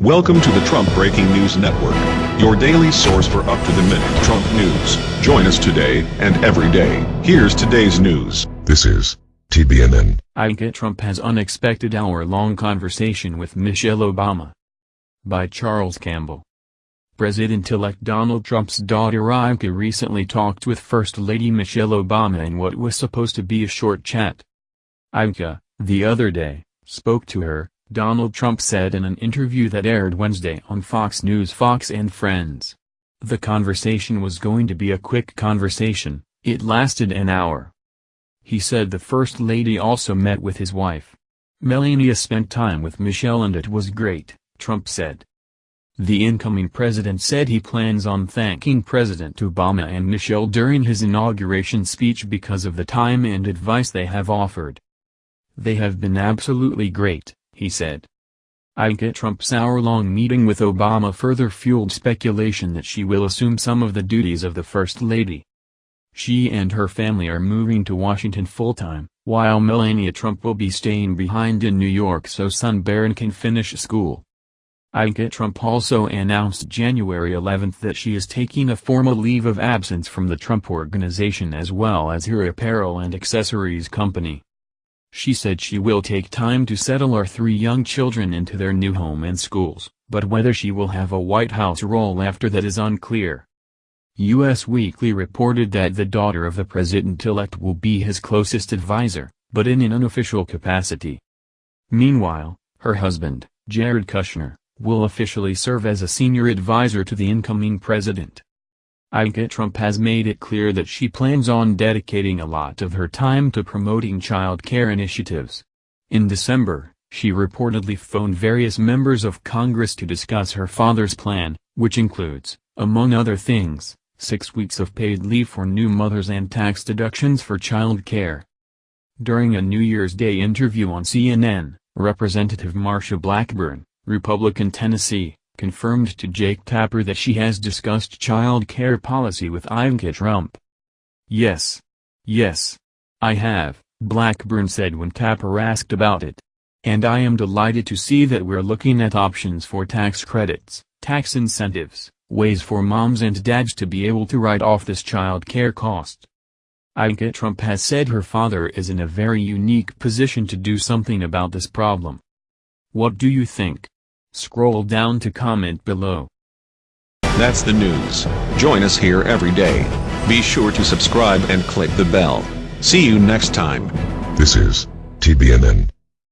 Welcome to the Trump Breaking News Network, your daily source for up-to-the-minute Trump news. Join us today and every day. Here's today's news. This is TBNN. Ivanka Trump has unexpected hour-long conversation with Michelle Obama. By Charles Campbell. President-elect Donald Trump's daughter Ivanka recently talked with First Lady Michelle Obama in what was supposed to be a short chat. Ivanka, the other day, spoke to her, Donald Trump said in an interview that aired Wednesday on Fox News Fox and Friends. The conversation was going to be a quick conversation, it lasted an hour. He said the First Lady also met with his wife. Melania spent time with Michelle and it was great, Trump said. The incoming president said he plans on thanking President Obama and Michelle during his inauguration speech because of the time and advice they have offered. They have been absolutely great he said. Ivanka Trump's hour-long meeting with Obama further fueled speculation that she will assume some of the duties of the First Lady. She and her family are moving to Washington full-time, while Melania Trump will be staying behind in New York so son Barron can finish school. Ivanka Trump also announced January 11 that she is taking a formal leave of absence from the Trump Organization as well as her apparel and accessories company. She said she will take time to settle our three young children into their new home and schools, but whether she will have a White House role after that is unclear. U.S. Weekly reported that the daughter of the president-elect will be his closest advisor, but in an unofficial capacity. Meanwhile, her husband, Jared Kushner, will officially serve as a senior advisor to the incoming president. Ivanka Trump has made it clear that she plans on dedicating a lot of her time to promoting child care initiatives. In December, she reportedly phoned various members of Congress to discuss her father's plan, which includes, among other things, six weeks of paid leave for new mothers and tax deductions for child care. During a New Year's Day interview on CNN, Representative Marsha Blackburn, Republican Tennessee, confirmed to Jake Tapper that she has discussed child care policy with Ivanka Trump. Yes. Yes. I have, Blackburn said when Tapper asked about it. And I am delighted to see that we're looking at options for tax credits, tax incentives, ways for moms and dads to be able to write off this child care cost. Ivanka Trump has said her father is in a very unique position to do something about this problem. What do you think? Scroll down to comment below. That's the news. Join us here every day. Be sure to subscribe and click the bell. See you next time. This is TBNN.